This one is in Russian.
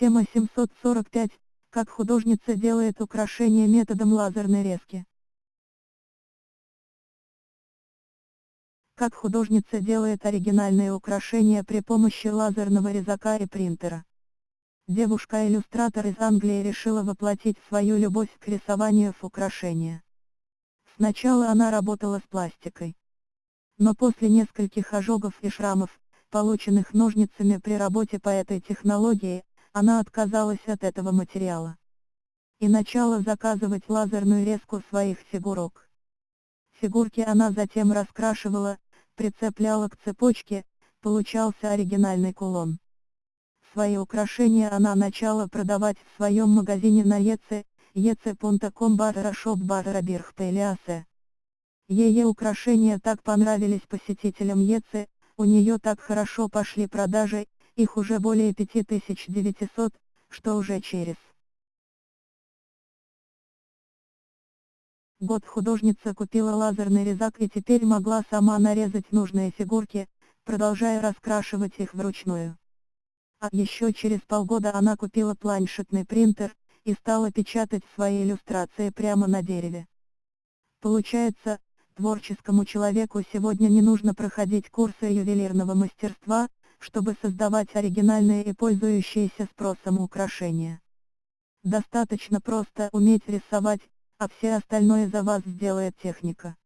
Тема 745. Как художница делает украшения методом лазерной резки. Как художница делает оригинальные украшения при помощи лазерного резака и принтера. Девушка-иллюстратор из Англии решила воплотить свою любовь к рисованию в украшения. Сначала она работала с пластикой. Но после нескольких ожогов и шрамов, полученных ножницами при работе по этой технологии, она отказалась от этого материала. И начала заказывать лазерную резку своих фигурок. Фигурки она затем раскрашивала, прицепляла к цепочке, получался оригинальный кулон. Свои украшения она начала продавать в своем магазине на ЕЦ, ec.com barra shop barra birchteliase. Ее украшения так понравились посетителям ЕЦ, у нее так хорошо пошли продажи, их уже более 5900, что уже через год художница купила лазерный резак и теперь могла сама нарезать нужные фигурки, продолжая раскрашивать их вручную. А еще через полгода она купила планшетный принтер, и стала печатать свои иллюстрации прямо на дереве. Получается, творческому человеку сегодня не нужно проходить курсы ювелирного мастерства, чтобы создавать оригинальные и пользующиеся спросом украшения. Достаточно просто уметь рисовать, а все остальное за вас сделает техника.